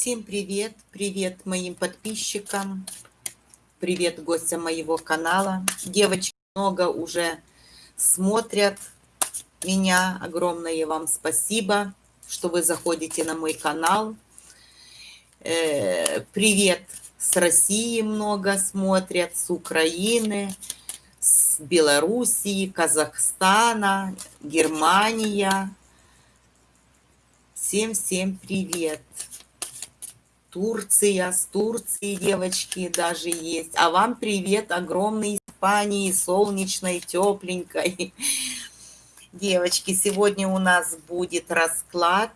Всем привет! Привет моим подписчикам! Привет гостям моего канала! Девочки много уже смотрят меня. Огромное вам спасибо, что вы заходите на мой канал. Э, привет с России много смотрят, с Украины, с Белоруссии, Казахстана, Германия. Всем-всем привет! Турция, с Турции девочки даже есть. А вам привет огромный Испании, солнечной, тепленькой. Девочки, сегодня у нас будет расклад,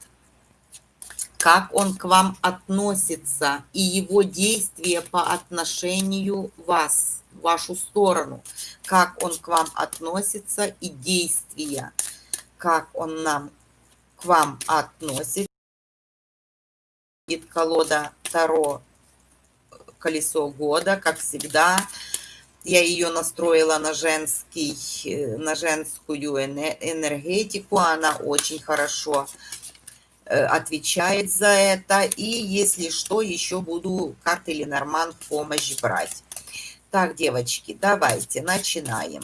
как он к вам относится и его действия по отношению вас, в вашу сторону. Как он к вам относится и действия, как он нам к вам относится будет колода Таро «Колесо года», как всегда. Я ее настроила на, женский, на женскую энергетику. Она очень хорошо э, отвечает за это. И если что, еще буду карты Ленорман в помощь брать. Так, девочки, давайте начинаем.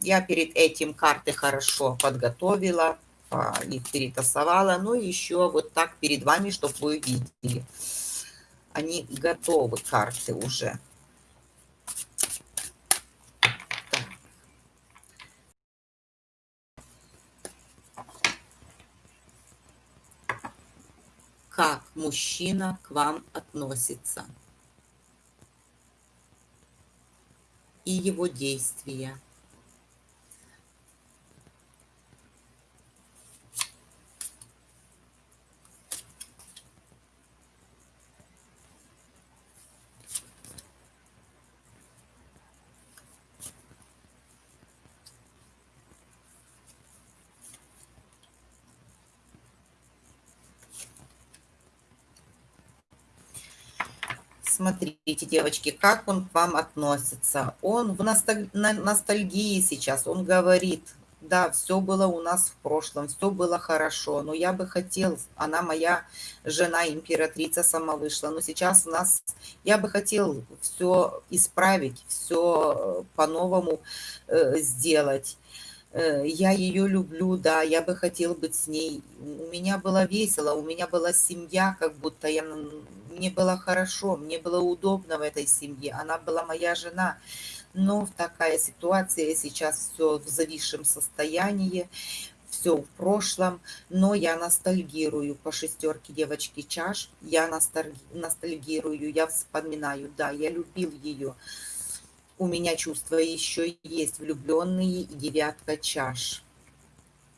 Я перед этим карты хорошо подготовила их перетасовала. Ну и еще вот так перед вами, чтобы вы видели. Они готовы, карты уже. Как мужчина к вам относится. И его действия. Смотрите, девочки, как он к вам относится. Он в ностальгии сейчас, он говорит, да, все было у нас в прошлом, все было хорошо, но я бы хотел, она моя жена, императрица сама вышла, но сейчас у нас, я бы хотел все исправить, все по-новому э, сделать. Э, я ее люблю, да, я бы хотел быть с ней. У меня было весело, у меня была семья, как будто я, мне было хорошо, мне было удобно в этой семье. Она была моя жена. Но такая ситуация, сейчас все в зависшем состоянии, все в прошлом, но я ностальгирую по шестерке девочки чаш, я ностальгирую, я вспоминаю, да, я любил ее у меня чувства еще есть влюбленные девятка чаш.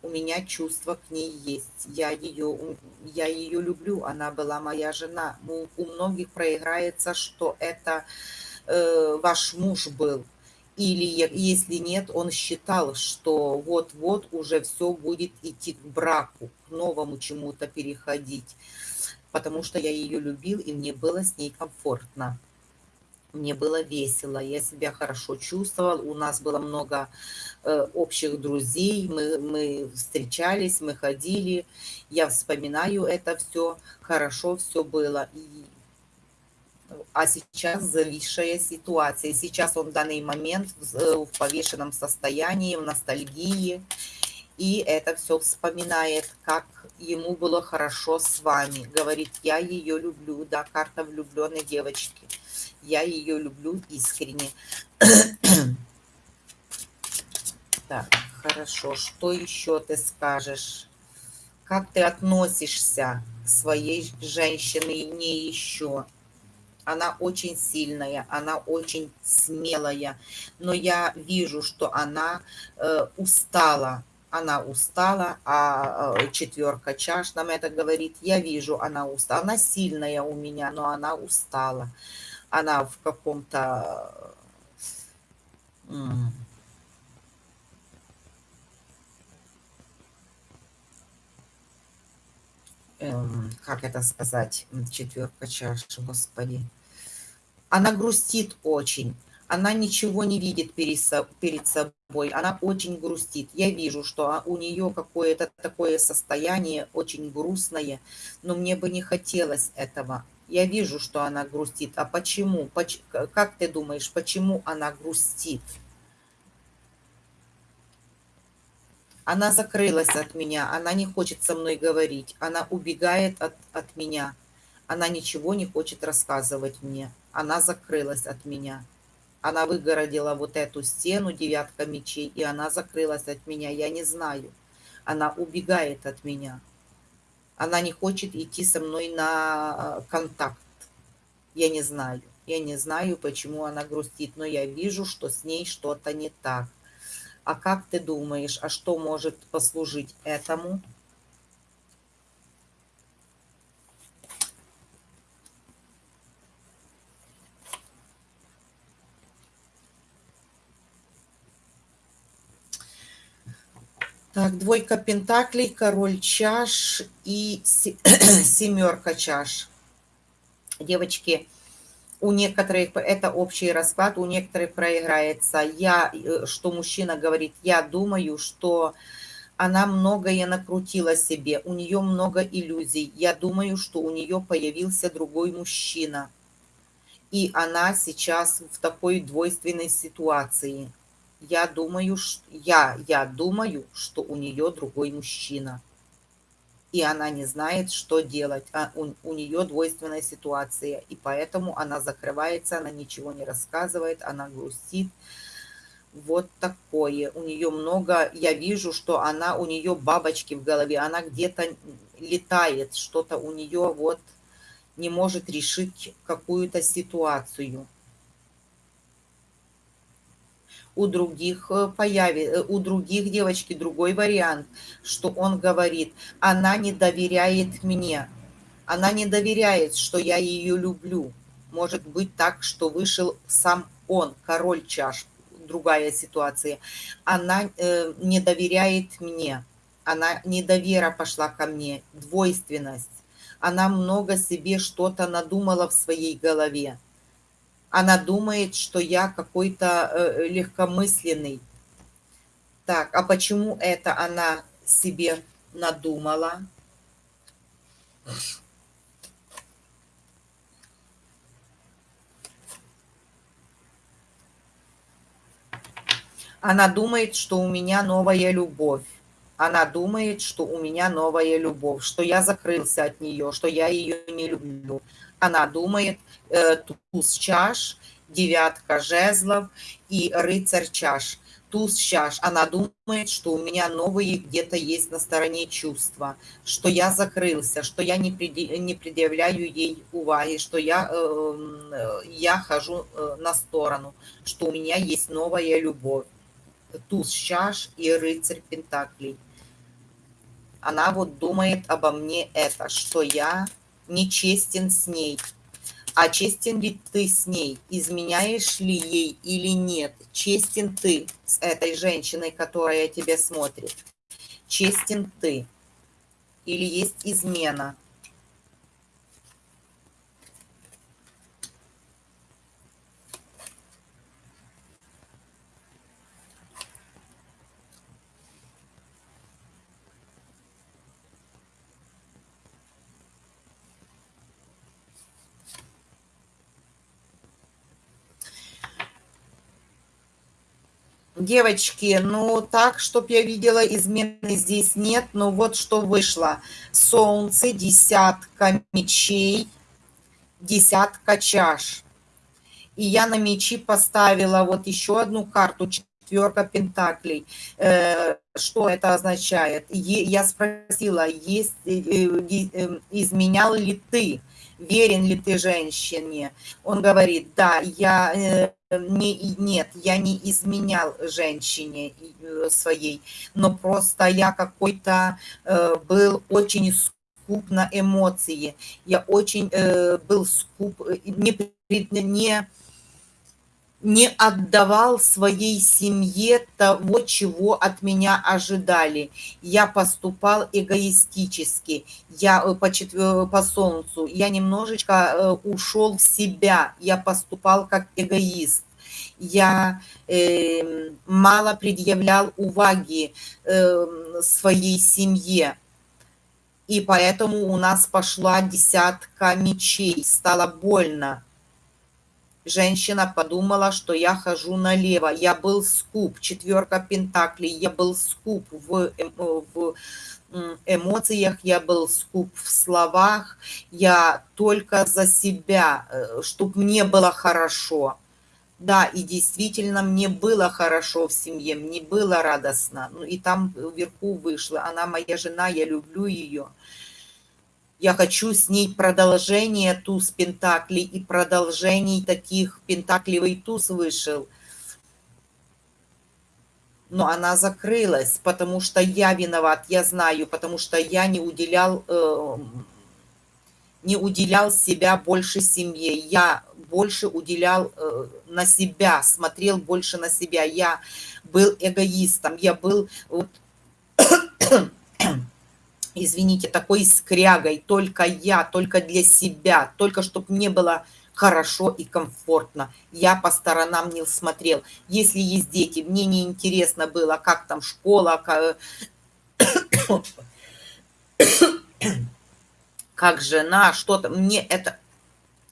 У меня чувства к ней есть. Я ее, я ее люблю, она была моя жена. У, у многих проиграется, что это э, ваш муж был. Или если нет, он считал, что вот-вот уже все будет идти к браку, к новому чему-то переходить. Потому что я ее любил, и мне было с ней комфортно мне было весело, я себя хорошо чувствовал, у нас было много э, общих друзей, мы, мы встречались, мы ходили, я вспоминаю это все, хорошо все было. И, а сейчас зависшая ситуация, сейчас он в данный момент в, э, в повешенном состоянии, в ностальгии, и это все вспоминает, как ему было хорошо с вами. Говорит, я ее люблю, да, карта влюбленной девочки. Я ее люблю искренне. так, хорошо. Что еще ты скажешь? Как ты относишься к своей женщине не еще? Она очень сильная, она очень смелая, но я вижу, что она э, устала она устала, а э, четверка чаш нам это говорит, я вижу, она устала, она сильная у меня, но она устала, она в каком-то, эм, как это сказать, четверка чаш, господи, она грустит очень, она ничего не видит перед собой, она очень грустит. Я вижу, что у нее какое-то такое состояние очень грустное, но мне бы не хотелось этого. Я вижу, что она грустит. А почему? Как ты думаешь, почему она грустит? Она закрылась от меня, она не хочет со мной говорить, она убегает от, от меня, она ничего не хочет рассказывать мне, она закрылась от меня. Она выгородила вот эту стену, девятка мечей, и она закрылась от меня. Я не знаю. Она убегает от меня. Она не хочет идти со мной на э, контакт. Я не знаю. Я не знаю, почему она грустит, но я вижу, что с ней что-то не так. А как ты думаешь, а что может послужить этому? Так, двойка пентаклей, король чаш и семерка чаш. Девочки, у некоторых это общий расклад, у некоторых проиграется. Я, э, что мужчина говорит, я думаю, что она многое накрутила себе, у нее много иллюзий. Я думаю, что у нее появился другой мужчина. И она сейчас в такой двойственной ситуации я думаю, я, я думаю, что у нее другой мужчина. И она не знает, что делать. А у, у нее двойственная ситуация. И поэтому она закрывается, она ничего не рассказывает, она грустит. Вот такое. У нее много, я вижу, что она, у нее бабочки в голове, она где-то летает, что-то у нее вот не может решить какую-то ситуацию у других э, появится, э, у других девочки другой вариант, что он говорит, она не доверяет мне, она не доверяет, что я ее люблю. Может быть так, что вышел сам он, король чаш, другая ситуация. Она э, не доверяет мне, она недовера пошла ко мне, двойственность. Она много себе что-то надумала в своей голове она думает, что я какой-то э, легкомысленный. Так, а почему это она себе надумала? Она думает, что у меня новая любовь. Она думает, что у меня новая любовь, что я закрылся от нее, что я ее не люблю она думает э, туз чаш, девятка жезлов и рыцарь чаш. Туз чаш, она думает, что у меня новые где-то есть на стороне чувства, что я закрылся, что я не, преди, не предъявляю ей уваги, что я, э, я хожу э, на сторону, что у меня есть новая любовь. Туз чаш и рыцарь пентаклей. Она вот думает обо мне это, что я нечестен с ней. А честен ли ты с ней? Изменяешь ли ей или нет? Честен ты с этой женщиной, которая тебя смотрит? Честен ты? Или есть измена? Девочки, ну так, чтоб я видела, измены здесь нет. Но вот что вышло. Солнце, десятка мечей, десятка чаш. И я на мечи поставила вот еще одну карту, четверка пентаклей. Э, что это означает? Я спросила, есть, э, э, изменял ли ты? верен ли ты женщине? Он говорит, да, я не, нет, я не изменял женщине э, своей, но просто я какой-то э, был очень скуп на эмоции, я очень был скуп, не, не не отдавал своей семье того, чего от меня ожидали. Я поступал эгоистически, я э, по, по солнцу, я немножечко э, ушел в себя, я поступал как эгоист. я э, мало предъявлял уваги э, своей семье. И поэтому у нас пошла десятка мечей, стало больно. Женщина подумала, что я хожу налево. Я был скуп, четверка пентаклей, я был скуп в, в эмоциях, я был скуп в словах, я только за себя, э, чтобы мне было хорошо. Да, и действительно, мне было хорошо в семье, мне было радостно. Ну и там вверху вышла, она моя жена, я люблю ее. Я хочу с ней продолжение туз пентаклей и продолжений таких пентаклевый туз вышел – но она закрылась, потому что я виноват, я знаю, потому что я не уделял, э, не уделял себя больше семье, я больше уделял э, на себя, смотрел больше на себя, я был эгоистом, я был, вот, извините, такой скрягой, только я, только для себя, только чтобы мне было хорошо и комфортно. Я по сторонам не смотрел. Если есть дети, мне не интересно было, как там школа, как, как жена, что-то. Мне это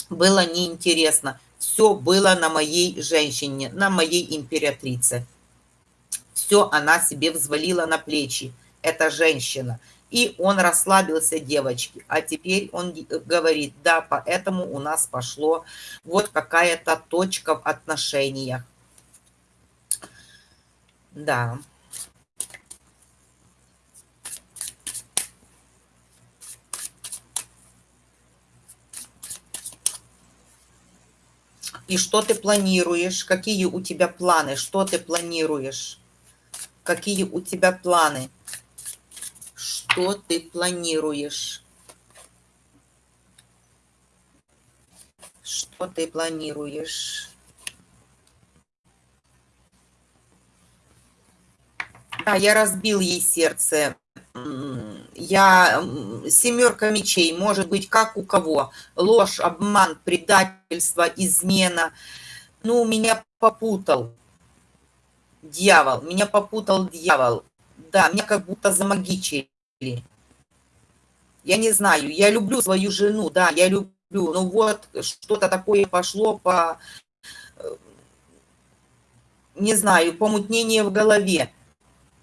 было неинтересно. Все было на моей женщине, на моей императрице. Все она себе взвалила на плечи. Это женщина. И он расслабился, девочки. А теперь он говорит, да, поэтому у нас пошло вот какая-то точка в отношениях. Да. И что ты планируешь? Какие у тебя планы? Что ты планируешь? Какие у тебя планы? Что ты планируешь. Что ты планируешь? Да, я разбил ей сердце. Я семерка мечей, может быть, как у кого. Ложь, обман, предательство, измена. Ну, меня попутал дьявол. Меня попутал дьявол. Да, меня как будто замагичили. Я не знаю, я люблю свою жену, да, я люблю, но вот что-то такое пошло по, э, не знаю, помутнение в голове,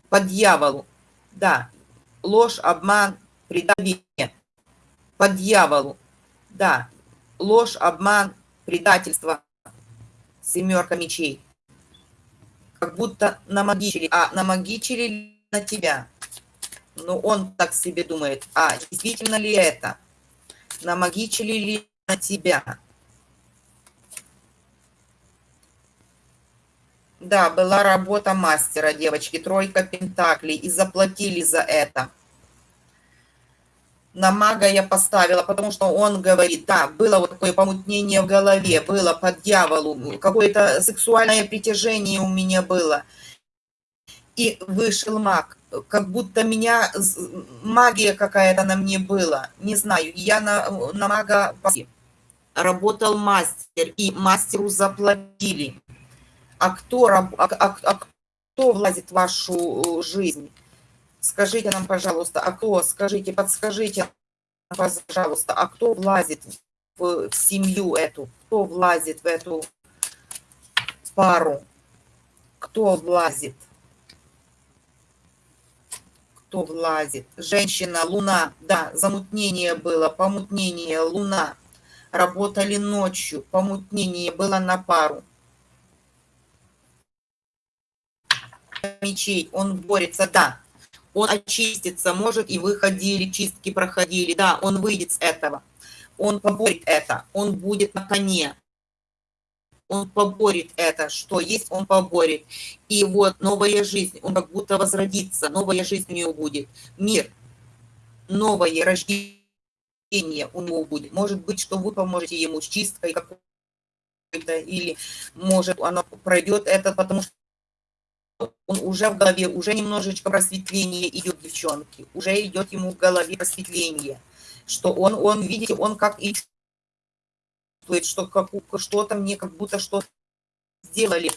по дьяволу, да, ложь, обман, предавение, по дьяволу, да, ложь, обман, предательство, семерка мечей, как будто намагичили, а намагичили на тебя, ну, он так себе думает, а действительно ли это? Намагичили ли на тебя? Да, была работа мастера, девочки, тройка пентаклей, и заплатили за это. На мага я поставила, потому что он говорит, да, было вот такое помутнение в голове, было по дьяволу, какое-то сексуальное притяжение у меня было. И вышел маг как будто меня магия какая-то на мне была. Не знаю, я на, на мага работал мастер, и мастеру заплатили. А кто, а, а, а кто влазит в вашу жизнь? Скажите нам, пожалуйста, а кто, скажите, подскажите, пожалуйста, а кто влазит в, в семью эту? Кто влазит в эту пару? Кто влазит? Кто влазит. Женщина, луна, да, замутнение было, помутнение, луна. Работали ночью, помутнение было на пару. Мечей, он борется, да. Он очистится, может, и выходили, чистки проходили, да, он выйдет с этого. Он поборет это, он будет на коне он поборет это, что есть, он поборет. И вот новая жизнь, он как будто возродится, новая жизнь у него будет. Мир, новое рождение у него будет. Может быть, что вы поможете ему с чисткой какой-то, или может оно пройдет это, потому что он уже в голове, уже немножечко просветление идет, девчонки, уже идет ему в голове просветление, что он, он, видите, он как и чувствует, что как, что-то мне как будто что-то сделали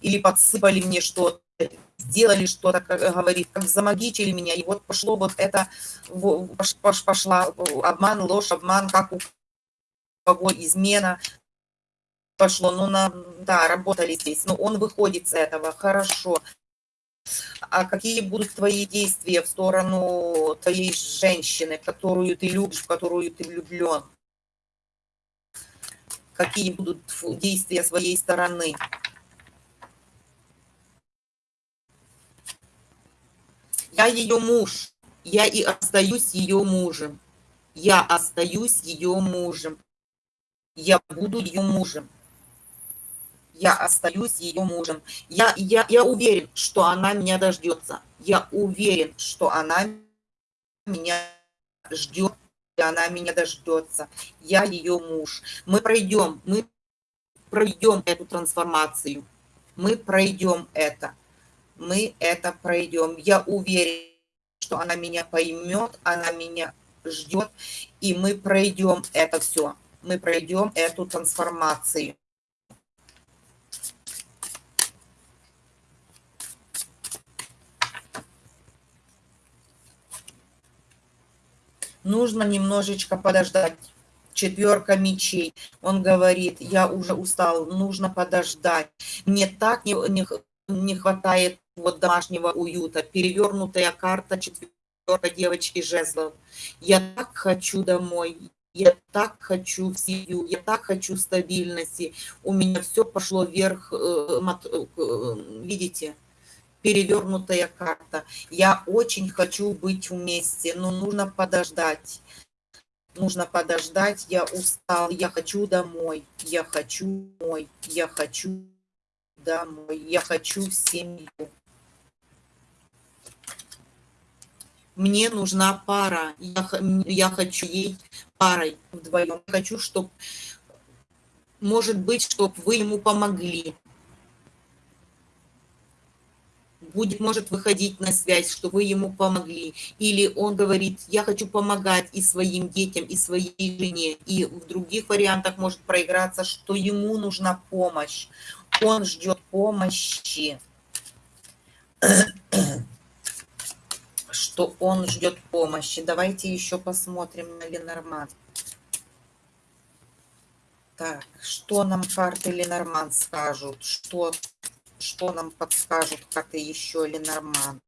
или подсыпали мне что-то, сделали что-то, говорит, как замагичили меня, и вот пошло вот это, пошла обман, ложь, обман, как у кого измена пошло, ну, на, да, работали здесь, но он выходит с этого, хорошо. А какие будут твои действия в сторону твоей женщины, которую ты любишь, в которую ты влюблен? Какие будут действия своей стороны? Я ее муж, я и остаюсь ее мужем. Я остаюсь ее мужем. Я буду ее мужем я остаюсь ее мужем. Я, я, я уверен, что она меня дождется. Я уверен, что она меня ждет, она меня дождется. Я ее муж. Мы пройдем, мы пройдем эту трансформацию. Мы пройдем это. Мы это пройдем. Я уверен, что она меня поймет, она меня ждет, и мы пройдем это все. Мы пройдем эту трансформацию. Нужно немножечко подождать. Четверка мечей. Он говорит, я уже устал, нужно подождать. Мне так не, не, не хватает вот домашнего уюта. Перевернутая карта четверка девочки жезлов. Я так хочу домой. Я так хочу в семью, я так хочу стабильности. У меня все пошло вверх, э, э, видите, перевернутая карта. Я очень хочу быть вместе, но нужно подождать. Нужно подождать, я устал, я хочу домой, я хочу домой, я хочу домой, я хочу семью. Мне нужна пара, я, я хочу ей парой вдвоем. Хочу, чтобы, может быть, чтобы вы ему помогли будет, может выходить на связь, что вы ему помогли. Или он говорит, я хочу помогать и своим детям, и своей жене. И в других вариантах может проиграться, что ему нужна помощь. Он ждет помощи. Что он ждет помощи. Давайте еще посмотрим на Ленорман. Так, что нам карты Ленорман скажут? Что что нам подскажут карты еще Ленорман?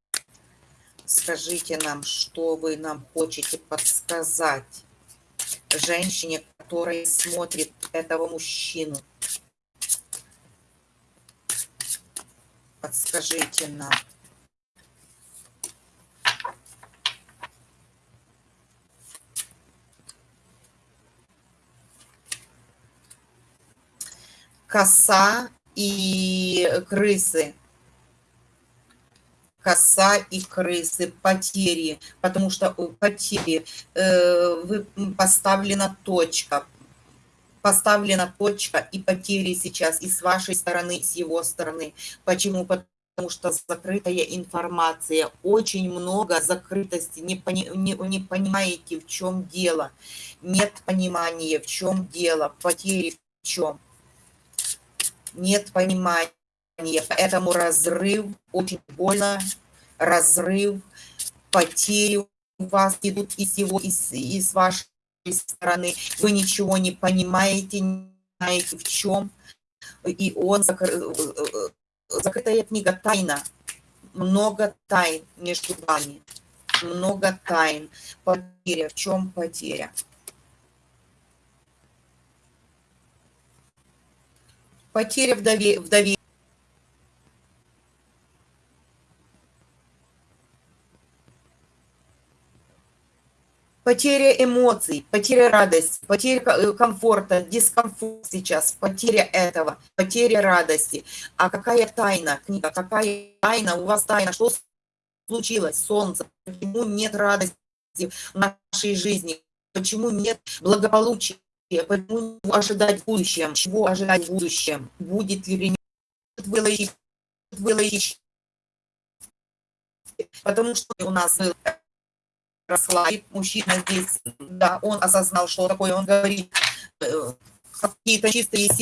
Скажите нам, что вы нам хотите подсказать женщине, которая смотрит этого мужчину. Подскажите нам. Коса и крысы. Коса и крысы, потери, потому что потери, э, поставлена точка, поставлена точка и потери сейчас и с вашей стороны, и с его стороны. Почему? Потому что закрытая информация, очень много закрытости, не, пони, не, не понимаете, в чем дело, нет понимания, в чем дело, потери в чем нет понимания, поэтому разрыв очень больно, разрыв, потери у вас идут из его, из, из вашей стороны, вы ничего не понимаете, не знаете в чем, и он закры, закрытая книга тайна, много тайн между вами, много тайн, потеря, в чем потеря? Потеря в, дове, в доверии. Потеря эмоций, потеря радости, потеря э, комфорта, дискомфорт сейчас, потеря этого, потеря радости. А какая тайна, книга, какая тайна, у вас тайна, что случилось, солнце, почему нет радости в нашей жизни, почему нет благополучия, Почему ожидать в будущем? Чего ожидать в будущем? Будет ли ремонт вылечить? вылечить? Потому что у нас росла мужчина здесь, да, он осознал, что такое, он говорит, э, какие-то чистые силы